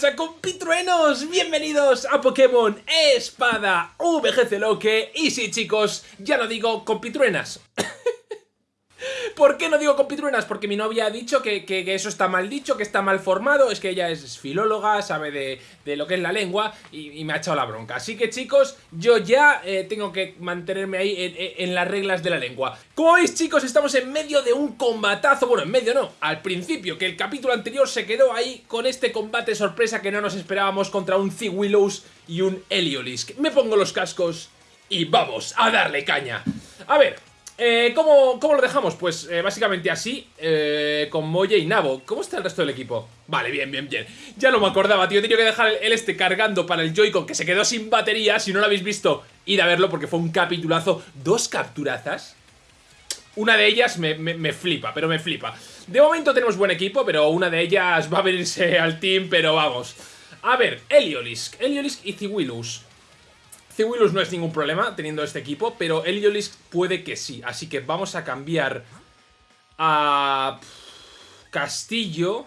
pasa, compitruenos? Bienvenidos a Pokémon Espada VGC Loque. Y sí, chicos, ya lo digo, compitruenas. ¿Por qué no digo compitruenas? Porque mi novia ha dicho que, eso está mal dicho, que está mal formado. Es que ella es filóloga, sabe de, lo que es la lengua y, me ha echado la bronca. Así que chicos, yo ya eh, tengo que mantenerme ahí en, las reglas de la lengua. Como veis chicos, estamos en medio de un combatazo. Bueno, en medio no, al principio, que el capítulo anterior se quedó ahí con este combate sorpresa que no nos esperábamos contra un Willows y un Heliolisk. Me pongo los cascos y vamos a darle caña. A ver, eh, ¿cómo, lo dejamos? Pues eh, básicamente así, eh, con Moye y Nabo. ¿Cómo está el resto del equipo? Vale, bien, bien, bien. Ya no me acordaba, tío. He tenido que dejar el, este cargando para el Joy-Con que se quedó sin batería. Si no lo habéis visto, id a verlo porque fue un capitulazo. Dos capturazas. Una de ellas me, me, flipa, pero me flipa. De momento tenemos buen equipo, pero una de ellas va a venirse al team, pero vamos. A ver, Heliolisk. Heliolisk y Willus no es ningún problema teniendo este equipo, pero Heliolisk puede que sí. Así que vamos a cambiar a Castillo.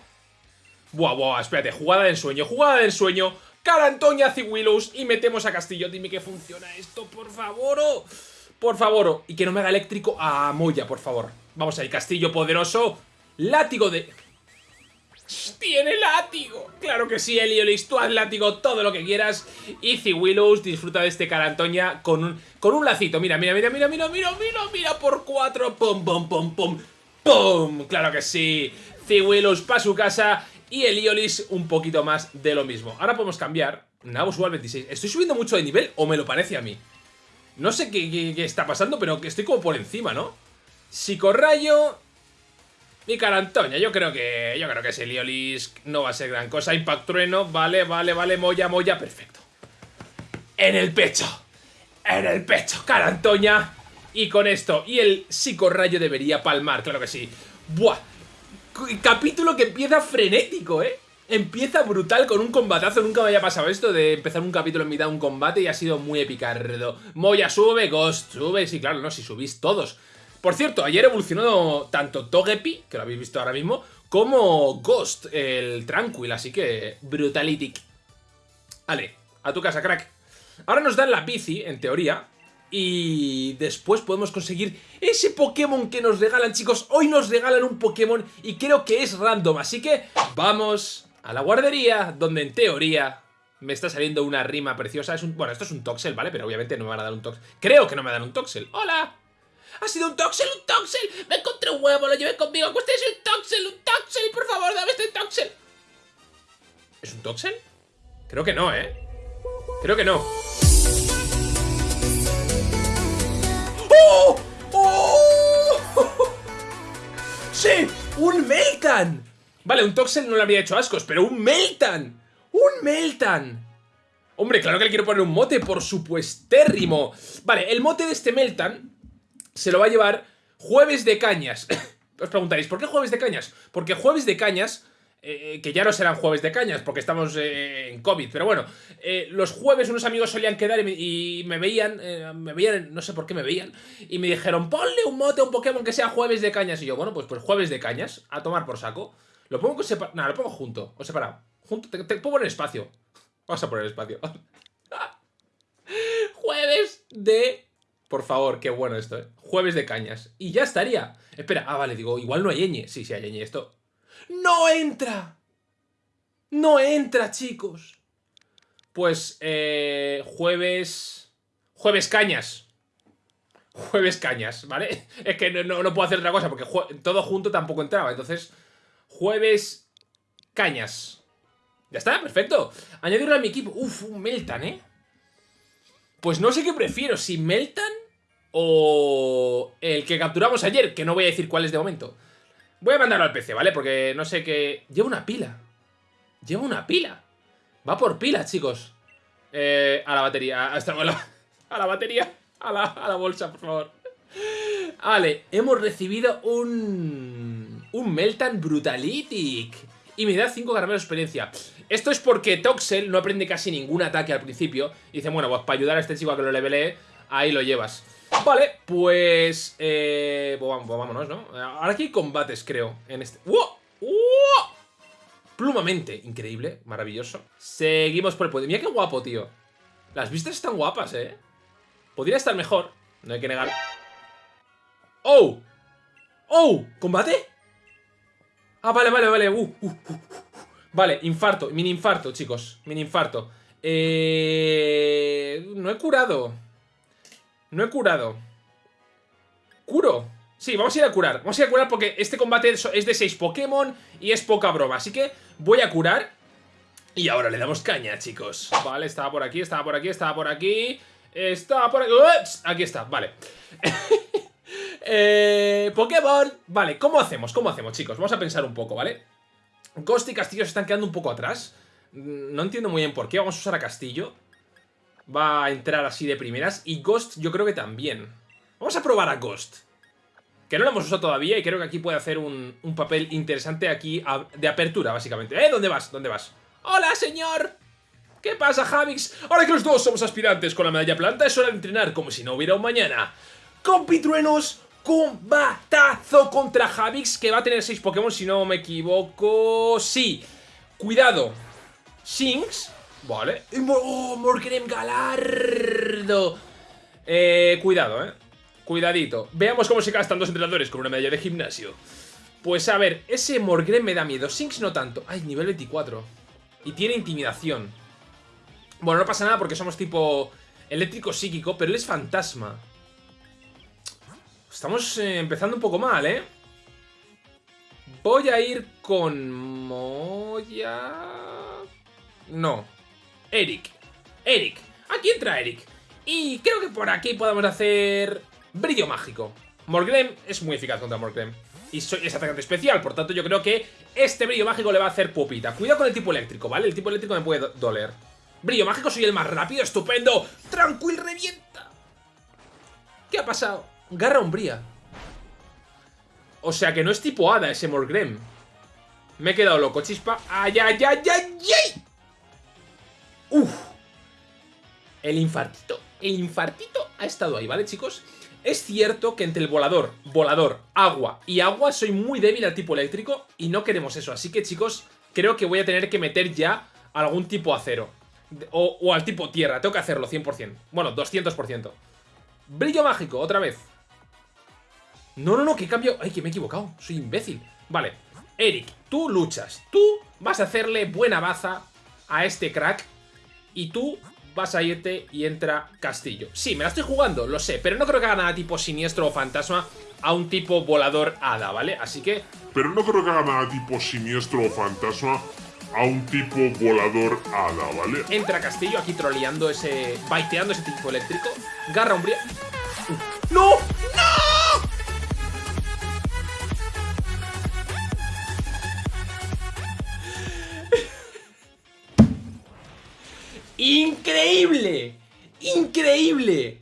Buah, buah, espérate, jugada de ensueño, jugada de ensueño. Cara Antonia Willus y metemos a Castillo. Dime que funciona esto, por favor. Oh. Por favor. Oh. Y que no me haga eléctrico a Moya, por favor. Vamos ahí, Castillo poderoso. Látigo de... ¡Tiene látigo! Claro que sí, Eliolis, tú haz látigo todo lo que quieras. Easy Willows disfruta de este Carantoña con un, con un lacito. Mira, mira, mira, mira, mira, mira, mira, mira, por cuatro. Pum, pum, pum, pum. ¡Pum! Claro que sí. Willows para su casa y Eliolis un poquito más de lo mismo. Ahora podemos cambiar. Nabo sube al 26. ¿Estoy subiendo mucho de nivel o me lo parece a mí? No sé qué, qué está pasando, pero que estoy como por encima, ¿no? Psicorrayo, mi cara Antonia, yo creo que. Yo creo que ese Liolis no va a ser gran cosa. Impact trueno, vale, vale, vale, moya, moya, perfecto. En el pecho. En el pecho, cara Antonia. Y con esto, y el psicorrayo debería palmar, claro que sí. Buah. Capítulo que empieza frenético, ¿eh? Empieza brutal con un combatazo. Nunca me había pasado esto de empezar un capítulo en mitad de un combate y ha sido muy epicardo. Moya sube, Ghost sube. Sí, claro, no, si subís todos. Por cierto, ayer evolucionó tanto Togepi, que lo habéis visto ahora mismo, como Ghost, el Tranquil, así que brutalitic. Vale, a tu casa, crack. Ahora nos dan la bici, en teoría, y después podemos conseguir ese Pokémon que nos regalan, chicos. Hoy nos regalan un Pokémon y creo que es random, así que vamos a la guardería, donde en teoría me está saliendo una rima preciosa. Es un, bueno, esto es un Toxel, ¿vale? Pero obviamente no me van a dar un Toxel. Creo que no me dan un Toxel. ¡Hola! ¡Ha sido un Toxel, un Toxel! ¡Me encontré un huevo, lo llevé conmigo! ¡Usted es un Toxel, un Toxel! ¡Por favor, dame este Toxel! ¿Es un Toxel? Creo que no, ¿eh? Creo que no. ¡Oh! ¡Oh! ¡Sí! ¡Un Meltan! Vale, un Toxel no le habría hecho ascos, pero un Meltan. ¡Un Meltan! Hombre, claro que le quiero poner un mote, por supuestérrimo. Vale, el mote de este Meltan se lo va a llevar Jueves de Cañas. Os preguntaréis, ¿por qué Jueves de Cañas? Porque Jueves de Cañas, eh, que ya no serán Jueves de Cañas porque estamos eh, en COVID, pero bueno, eh, los jueves unos amigos solían quedar y me, veían, me veían, no sé por qué me veían, y me dijeron, ponle un mote a un Pokémon que sea Jueves de Cañas. Y yo, bueno, pues, pues Jueves de Cañas, a tomar por saco. Lo pongo separado, nada, lo pongo junto, o separado. Junto, te, te pongo en espacio. Vamos a poner espacio. Jueves de por favor, qué bueno esto, ¿eh? Jueves de cañas. Y ya estaría. Espera, ah, vale, digo, igual no hay ñ. Sí, sí hay ñ. Esto... ¡No entra! ¡No entra, chicos! Pues, eh, jueves... Jueves cañas. Jueves cañas, ¿vale? Es que no, no, puedo hacer otra cosa porque todo junto tampoco entraba. Entonces, jueves cañas. Ya está, perfecto. Añadirlo a mi equipo. Uf, un Meltan, ¿eh? Pues no sé qué prefiero, si Meltan o el que capturamos ayer, que no voy a decir cuál es de momento. Voy a mandarlo al PC, ¿vale? Porque no sé qué... Lleva una pila. Lleva una pila. Va por pilas, chicos. Eh, a la batería. A, a, la, a la batería. A la, a la bolsa, por favor. Vale, hemos recibido un... Un Meltan Brutalitic. Y me da 5 caramelos de experiencia. Esto es porque Toxel no aprende casi ningún ataque al principio. Y dice, bueno, pues para ayudar a este chico a que lo levelee, ahí lo llevas. Vale, pues... Eh, pues, pues vámonos, ¿no? Ahora aquí hay combates, creo, en este... ¡Wow! ¡Wow! plumamente. Increíble, maravilloso. Seguimos por el poder. Mira qué guapo, tío. Las vistas están guapas, ¿eh? Podría estar mejor, no hay que negar. ¡Oh! ¡Oh! ¿Combate? Ah, vale, vale, vale. Uh, uh, uh, vale, infarto, mini infarto, chicos. Mini infarto. Eh... No he curado. No he curado. ¿Curo? Sí, vamos a ir a curar. Vamos a ir a curar porque este combate es de 6 Pokémon y es poca broma. Así que voy a curar. Y ahora le damos caña, chicos. Vale, estaba por aquí, estaba por aquí, estaba por aquí. Estaba por aquí. Aquí está, vale. eh, Pokémon. Vale, ¿cómo hacemos? ¿Cómo hacemos, chicos? Vamos a pensar un poco, ¿vale? Ghost y Castillo se están quedando un poco atrás. No entiendo muy bien por qué. Vamos a usar a Castillo. Va a entrar así de primeras. Y Ghost yo creo que también. Vamos a probar a Ghost. Que no lo hemos usado todavía y creo que aquí puede hacer un, papel interesante aquí de apertura, básicamente. ¿Eh? ¿Dónde vas? ¿Dónde vas? ¡Hola, señor! ¿Qué pasa, Javix? Ahora que los dos somos aspirantes con la medalla planta, es hora de entrenar como si no hubiera un mañana. Compitruenos, combatazo contra Javix, que va a tener 6 Pokémon, si no me equivoco... Sí, cuidado. Shinx, vale. ¡Oh, Morgrem Galardo! Eh, cuidado, eh. Cuidadito. Veamos cómo se gastan dos entrenadores con una medalla de gimnasio. Pues a ver, ese Morgrem me da miedo. Shinx no tanto. Ay, nivel 24. Y tiene intimidación. Bueno, no pasa nada porque somos tipo eléctrico psíquico, pero él es fantasma. Estamos eh, empezando un poco mal, ¿eh? Voy a ir con Moya... No. Eric. Eric. Aquí entra Eric. Y creo que por aquí podemos hacer Brillo mágico. Morgrem es muy eficaz contra Morgrem. Y es atacante especial, por tanto yo creo que este brillo mágico le va a hacer pupita. Cuidado con el tipo eléctrico, ¿vale? El tipo eléctrico me puede doler. Brillo mágico, soy el más rápido, estupendo. Tranquil, revienta. ¿Qué ha pasado? Garra umbría. O sea que no es tipo hada ese Morgrem. Me he quedado loco, chispa. ¡Ay, ay, ay, ay, ay! ¡Uf! El infartito, el infartito ha estado ahí, ¿vale, chicos? Es cierto que entre el volador, volador, agua y agua soy muy débil al tipo eléctrico y no queremos eso. Así que chicos, creo que voy a tener que meter ya algún tipo acero. O, o al tipo tierra, tengo que hacerlo 100%. Bueno, 200%. Brillo mágico, otra vez. No, no, no, que cambio... Ay, que me he equivocado, soy imbécil. Vale, Eric, tú luchas. Tú vas a hacerle buena baza a este crack. Y tú vas a irte y entra Castillo. Sí, me la estoy jugando, lo sé, pero no creo que haga nada tipo siniestro o fantasma a un tipo volador hada, ¿vale? Así que... Pero no creo que haga nada tipo siniestro o fantasma a un tipo volador hada, ¿vale? Entra Castillo aquí troleando ese... baiteando ese tipo eléctrico. Garra umbría... ¡No! ¡No! ¡Increíble! ¡Increíble!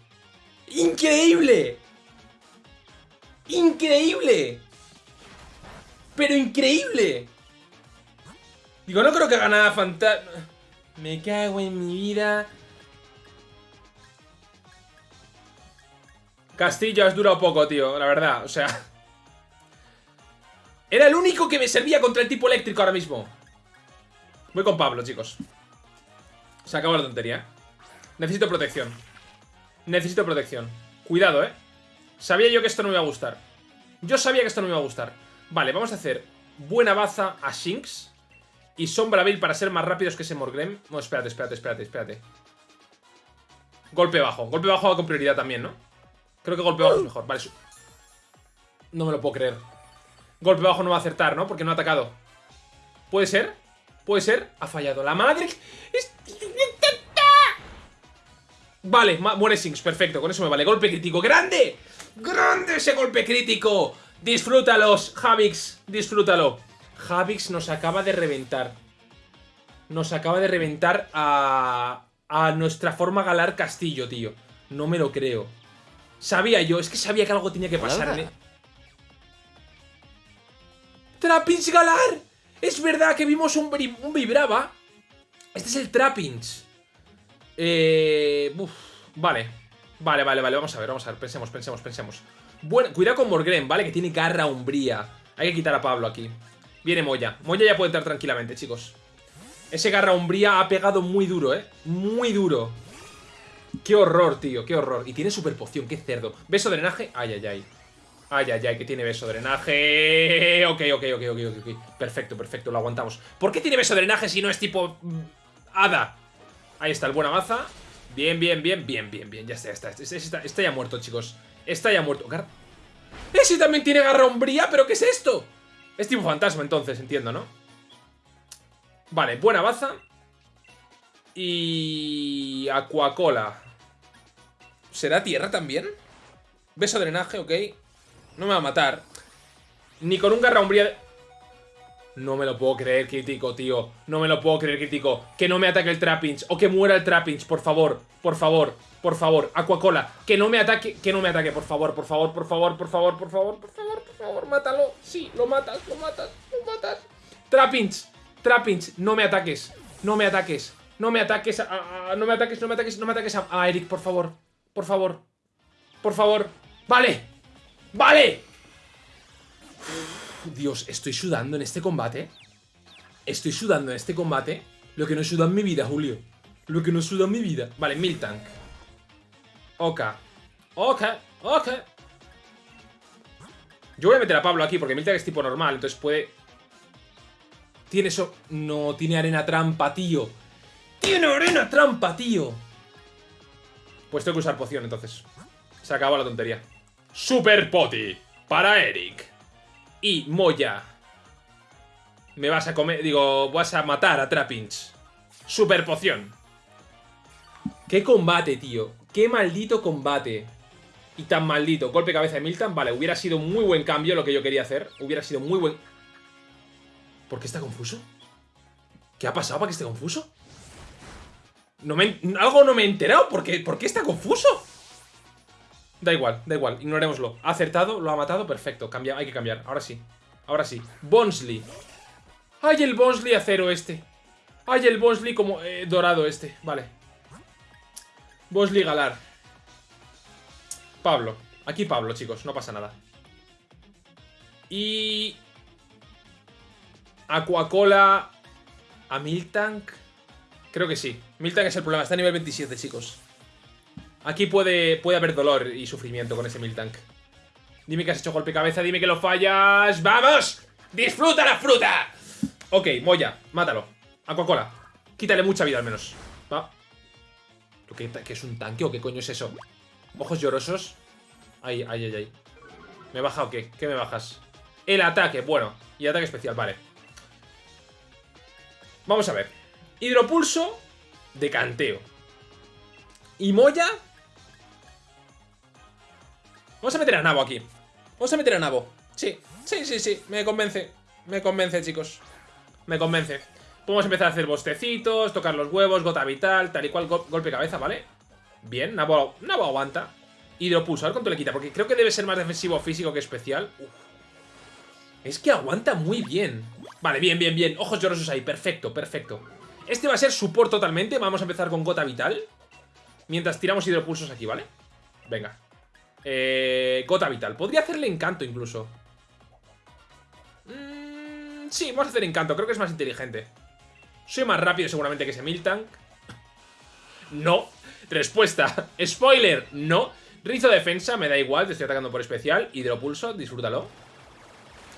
¡Increíble! ¡Increíble! ¡Pero increíble! Digo, no creo que haga nada fantasma. Me cago en mi vida. Castillo has durado poco, tío, la verdad, o sea... Era el único que me servía contra el tipo eléctrico ahora mismo. Voy con Pablo, chicos. Se acabó la tontería. Necesito protección. Necesito protección. Cuidado, ¿eh? Sabía yo que esto no me iba a gustar. Yo sabía que esto no me iba a gustar. Vale, vamos a hacer buena baza a Shinx. Y Sombra Bill para ser más rápidos que ese Morgrem. No, espérate, espérate, espérate, espérate. Golpe bajo. Golpe bajo va con prioridad también, ¿no? Creo que golpe bajo es mejor. Vale. No me lo puedo creer. Golpe bajo no va a acertar, ¿no? Porque no ha atacado. ¿Puede ser? ¿Puede ser? Ha fallado. La madre... Vale, muere Sinks, perfecto, con eso me vale. Golpe crítico, ¡grande! ¡Grande ese golpe crítico! Disfrútalos, Javix, disfrútalo. Javix nos acaba de reventar. Nos acaba de reventar a, a nuestra forma Galar Castillo, tío. No me lo creo. Sabía yo, es que sabía que algo tenía que pasar. ¡Trapins Galar! Es verdad que vimos un, un Vibrava. Este es el Trappings. Eh, vale. Vale, vale, vale. Vamos a ver, vamos a ver. Pensemos, pensemos, pensemos. Bueno, cuidado con Morgren, ¿vale? Que tiene garra umbría. Hay que quitar a Pablo aquí. Viene Moya. Moya ya puede entrar tranquilamente, chicos. Ese garra umbría ha pegado muy duro, ¿eh? Muy duro. Qué horror, tío, qué horror. Y tiene super poción, qué cerdo. Beso drenaje. Ay, ay, ay. Ay, ay, ay, que tiene beso drenaje. Ok, ok, ok, ok, ok. Perfecto, perfecto, lo aguantamos. ¿Por qué tiene beso drenaje si no es tipo... Mm, hada? Ahí está, el buena baza. Bien, bien, bien, bien, bien, bien. Ya está, ya está. Está, está, ya muerto, chicos. Está ya muerto. Ese también tiene garra umbría, pero ¿qué es esto? Es tipo fantasma, entonces, entiendo, ¿no? Vale, buena baza. Y... Aquacola. ¿Será tierra también? Beso drenaje, ok. No me va a matar. Ni con un garra umbría... No me lo puedo creer, crítico, tío. No me lo puedo creer, crítico. Que no me ataque el Trapinch. O que muera el Trapinch, por favor. Por favor. Por favor. Aquacola. Que no me ataque. Que no me ataque, por favor, por favor, por favor, por favor, por favor, por favor, por favor. Mátalo. Sí, lo matas, lo matas, lo matas. Trapinch. Trapinch. No me ataques. No me ataques. No me ataques. no me ataques, no me ataques, no me ataques a Eric, por favor. Por favor. Por favor. Vale. ¡Vale! Dios, estoy sudando en este combate. Estoy sudando en este combate. Lo que no suda en mi vida, Julio. Lo que no suda en mi vida. Vale, Miltank. Ok. Ok, ok. Yo voy a meter a Pablo aquí porque Miltank es tipo normal, entonces puede... Tiene eso... No, tiene arena trampa, tío. ¡Tiene arena trampa, tío! Pues tengo que usar poción, entonces. Se acabó la tontería. Super Poti para Eric. Y Moya. Me vas a comer... Digo, vas a matar a Trapinch. Super poción. Qué combate, tío. Qué maldito combate. Y tan maldito. Golpe cabeza de Milton. Vale, hubiera sido muy buen cambio lo que yo quería hacer. Hubiera sido muy buen... ¿Por qué está confuso? ¿Qué ha pasado para que esté confuso? No me... Algo no me he enterado. ¿Por qué, ¿Por qué está confuso? Da igual, da igual, ignorémoslo. Ha acertado, lo ha matado, perfecto. Cambia, hay que cambiar, ahora sí. Ahora sí. Bonsley. ¡Ay, el Bonsley acero este! ¡Ay, el Bonsley como eh, dorado este! Vale. Bonsley Galar. Pablo. Aquí Pablo, chicos, no pasa nada. Y... Aquacola... ¿A Miltank? Creo que sí. Miltank es el problema, está a nivel 27, chicos. Aquí puede, puede haber dolor y sufrimiento con ese Miltank. Dime que has hecho golpe cabeza, dime que lo fallas. ¡Vamos! ¡Disfruta la fruta! Ok, Moya, mátalo. Aquacola. Quítale mucha vida al menos. Va. ¿Qué, ¿Qué es un tanque o qué coño es eso? Ojos llorosos. Ay, ay, ay, ay. ¿Me baja o qué? ¿Qué me bajas? El ataque, bueno. Y ataque especial, vale. Vamos a ver. Hidropulso de canteo. Y Moya Vamos a meter a Nabo aquí. Vamos a meter a Nabo. Sí, sí, sí, sí. Me convence. Me convence, chicos. Me convence. Podemos empezar a hacer bostecitos, tocar los huevos, gota vital, tal y cual, golpe cabeza, ¿vale? Bien, Nabo, Nabo aguanta. Hidropulso, a ver cuánto le quita, porque creo que debe ser más defensivo físico que especial. Es que aguanta muy bien. Vale, bien, bien, bien. Ojos llorosos ahí, perfecto, perfecto. Este va a ser support totalmente. Vamos a empezar con gota vital. Mientras tiramos hidropulsos aquí, ¿vale? Venga. Eh, gota vital. Podría hacerle encanto incluso. Mm, sí, vamos a hacer encanto. Creo que es más inteligente. Soy más rápido seguramente que ese Miltank. No. Respuesta. Spoiler. No. Rizo defensa, me da igual. Te estoy atacando por especial. Hidropulso, disfrútalo.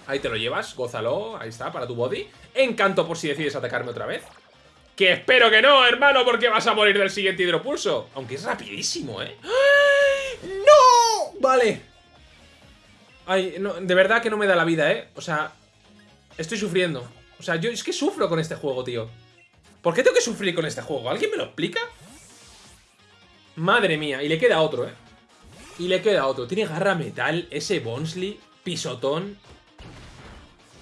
Ahí te lo llevas, gózalo. Ahí está, para tu body. Encanto por si decides atacarme otra vez. Que espero que no, hermano, porque vas a morir del siguiente hidropulso. Aunque es rapidísimo, ¿eh? ¡No! Vale. Ay, no, de verdad que no me da la vida, ¿eh? O sea, estoy sufriendo. O sea, yo es que sufro con este juego, tío. ¿Por qué tengo que sufrir con este juego? ¿Alguien me lo explica? Madre mía, y le queda otro, ¿eh? Y le queda otro. Tiene garra metal, ese Bonsley, pisotón.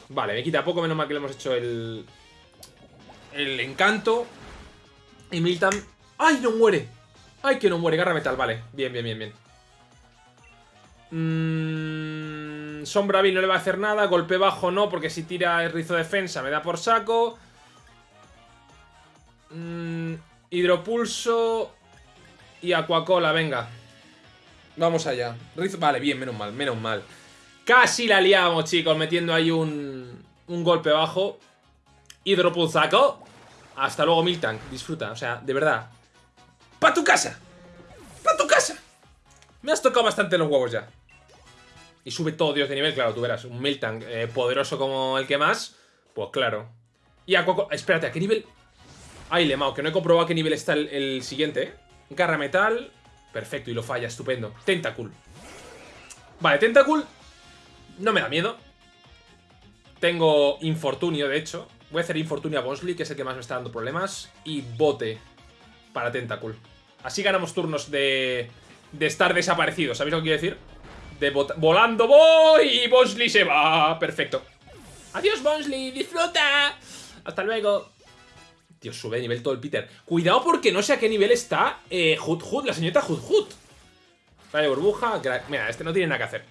Vale, me quita poco, menos mal que le hemos hecho el... El encanto. Y Milton... ¡Ay, no muere! ¡Ay, que no muere! Garra metal, vale. Bien, bien, bien, bien. Mmm, Sombra no le va a hacer nada. Golpe bajo no, porque si tira el rizo defensa me da por saco. Mmm, hidropulso y Aquacola, venga. Vamos allá. vale, bien, menos mal, menos mal. Casi la liamos, chicos, metiendo ahí un, un golpe bajo. Hidropulsaco. Hasta luego, Miltank. Disfruta, o sea, de verdad. ¡Pa tu casa! ¡Pa tu casa! Me has tocado bastante los huevos ya. Y sube todo Dios de nivel, claro, tú verás. Un Miltank eh, poderoso como el que más. Pues claro. Y a Coco... Espérate, ¿a qué nivel...? Ay, Lemao, que no he comprobado a qué nivel está el, siguiente, ¿eh? Garra metal. Perfecto, y lo falla, estupendo. Tentacool. Vale, Tentacool no me da miedo. Tengo Infortunio, de hecho. Voy a hacer Infortunio a Bosley, que es el que más me está dando problemas. Y Bote para Tentacool. Así ganamos turnos de, de estar desaparecidos. ¿Sabéis lo que quiero decir? Volando voy y Bosley se va. Perfecto. Adiós, Bosley. Disfruta. Hasta luego. Dios, sube de nivel todo el Peter. Cuidado porque no sé a qué nivel está eh, la señorita Hood Hood. Vale, burbuja. Mira, este no tiene nada que hacer.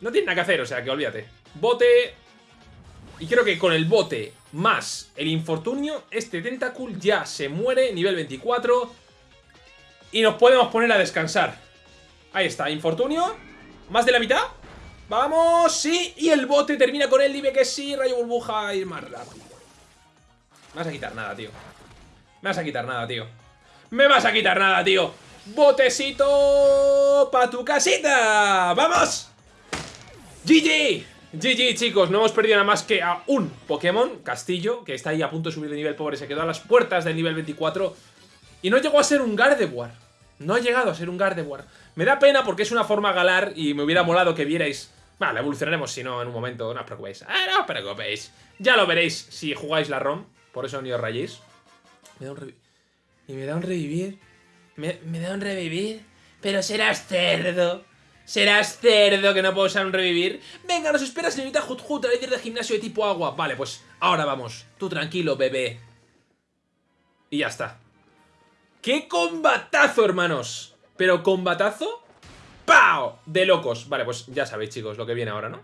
No tiene nada que hacer, o sea que olvídate. Bote. Y creo que con el bote más el infortunio, este Tentacool ya se muere, nivel 24. Y nos podemos poner a descansar. Ahí está, infortunio. ¿Más de la mitad? ¡Vamos! ¡Sí! Y el bote termina con él. Dime que sí, rayo burbuja, ir más rápido. Me vas a quitar nada, tío. Me vas a quitar nada, tío. Me vas a quitar nada, tío. Botecito pa' tu casita. ¡Vamos! GG. GG, chicos, no hemos perdido nada más que a un Pokémon, Castillo, que está ahí a punto de subir de nivel pobre, se quedó a las puertas del nivel 24 y no llegó a ser un Gardevoir. No ha llegado a ser un Gardevoir. Me da pena porque es una forma galar y me hubiera molado que vierais... Vale, evolucionaremos si no en un momento, no os preocupéis. Ah, no os preocupéis. Ya lo veréis si jugáis la ROM. Por eso ni os rayéis. Me da un Y me da un revivir. Me, da un revivir. Pero serás cerdo. Serás cerdo que no puedo usar un revivir. Venga, nos espera señorita Hut la líder de gimnasio de tipo agua. Vale, pues ahora vamos. Tú tranquilo, bebé. Y ya está. ¡Qué combatazo, hermanos! Pero combatazo... ¡Pau! De locos. Vale, pues ya sabéis, chicos, lo que viene ahora, ¿no?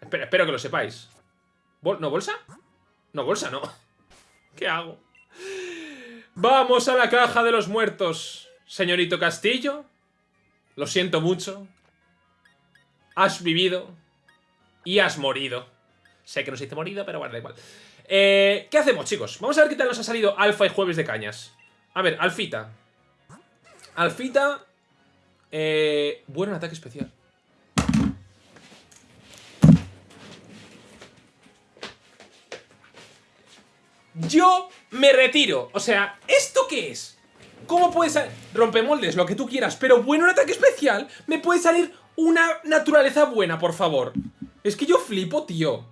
Espero, que lo sepáis. ¿No, bolsa? No, bolsa, no. ¿Qué hago? Vamos a la caja de los muertos. Señorito Castillo. Lo siento mucho. Has vivido. Y has morido. Sé que no se dice morido, pero bueno, da igual. Eh, ¿Qué hacemos, chicos? Vamos a ver qué tal nos ha salido Alfa y Jueves de Cañas. A ver, Alfita. Alfita... Eh, bueno, ataque especial. Yo me retiro. O sea, ¿esto qué es? ¿Cómo puede salir? Rompemoldes, lo que tú quieras, pero bueno, un ataque especial. Me puede salir una naturaleza buena, por favor. Es que yo flipo, tío.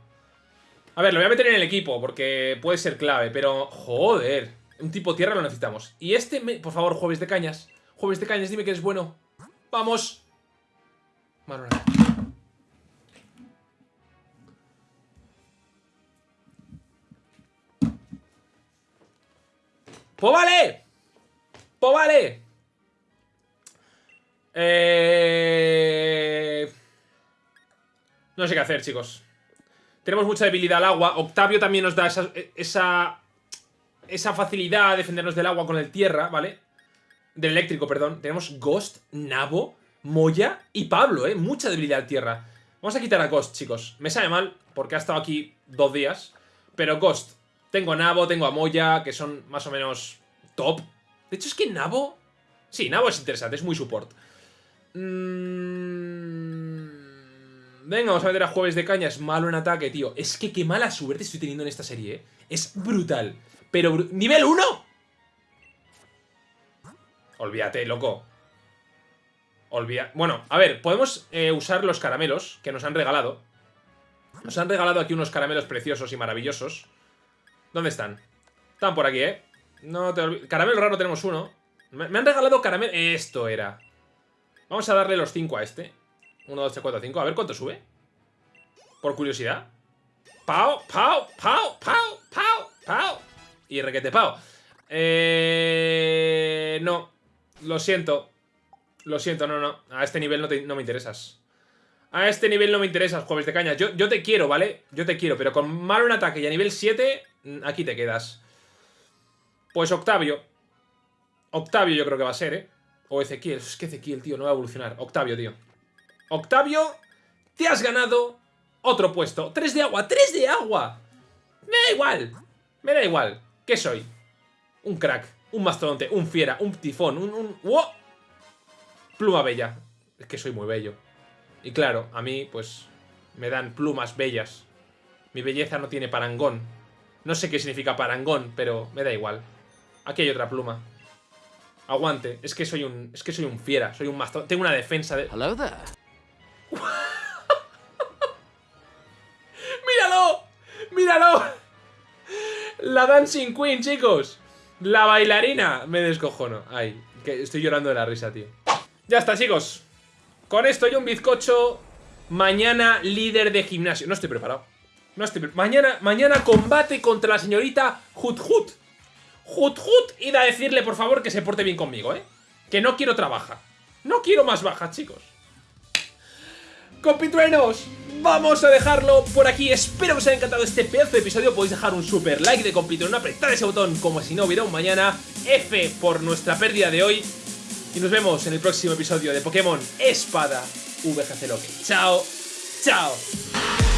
A ver, lo voy a meter en el equipo, porque puede ser clave, pero... Joder. Un tipo tierra lo necesitamos. Y este, por favor, jueves de cañas. Jueves de cañas, dime que eres bueno. ¡Vamos! Marona. ¡Pues vale! ¡Pues vale! Eh... No sé qué hacer, chicos. Tenemos mucha debilidad al agua. Octavio también nos da esa, esa, esa facilidad a defendernos del agua con el tierra, ¿vale? Del eléctrico, perdón. Tenemos Ghost, Nabo, Moya y Pablo, ¿eh? Mucha debilidad al tierra. Vamos a quitar a Ghost, chicos. Me sabe mal, porque ha estado aquí dos días. Pero Ghost, tengo a Nabo, tengo a Moya, que son más o menos top. De hecho, es que Nabo... Sí, Nabo es interesante, es muy support. Mm, venga, vamos a meter a Jueves de Caña. Es malo en ataque, tío. Es que qué mala suerte estoy teniendo en esta serie, ¿eh? Es brutal. Pero... ¡Nivel 1! Olvídate, loco. Olvida... Bueno, a ver, podemos eh, usar los caramelos que nos han regalado. Nos han regalado aquí unos caramelos preciosos y maravillosos. ¿Dónde están? Están por aquí, ¿eh? No te olvides. Caramelo raro tenemos uno. Me, han regalado caramelo... Esto era. Vamos a darle los 5 a este. 1, 2, 3, 4, 5. A ver cuánto sube. Por curiosidad. Pau, pau, pau, pau, pau, pau. Y requete pau. Eh... No. Lo siento. Lo siento, no, no. A este nivel no, no me interesas. A este nivel no me interesas, jueves de caña. Yo, yo te quiero, ¿vale? Yo te quiero, pero con malo en ataque y a nivel 7, mm, aquí te quedas. Pues Octavio. Octavio yo creo que va a ser, ¿eh? O Ezequiel. Es que Ezequiel, tío, no va a evolucionar. Octavio, tío. Octavio, te has ganado otro puesto. ¡Tres de agua! ¡Tres de agua! Me da igual. Me da igual. ¿Qué soy? Un crack, un mastodonte, un fiera, un tifón, un... un... ¡Wow! Pluma bella. Es que soy muy bello. Y claro, a mí, pues, me dan plumas bellas. Mi belleza no tiene parangón. No sé qué significa parangón, pero me da igual. Aquí hay otra pluma. Aguante. Es que soy un. Es que soy un fiera. Soy un mastodonte. Tengo una defensa de. Hello there. La Dancing Queen, chicos. La bailarina. Me descojono. Ay, que estoy llorando de la risa, tío. Ya está, chicos. Con esto y un bizcocho. Mañana líder de gimnasio. No estoy preparado. No estoy mañana, mañana combate contra la señorita Hut Hut. Hut Hut. Id a decirle, por favor, que se porte bien conmigo, ¿eh? Que no quiero trabajar. No quiero más bajas, chicos. Compitruenos, vamos a dejarlo por aquí. Espero que os haya encantado este pedazo de episodio. Podéis dejar un super like de Compitrueno, apretar ese botón como si no hubiera un mañana. F por nuestra pérdida de hoy. Y nos vemos en el próximo episodio de Pokémon Espada VGC Loki. Chao, chao.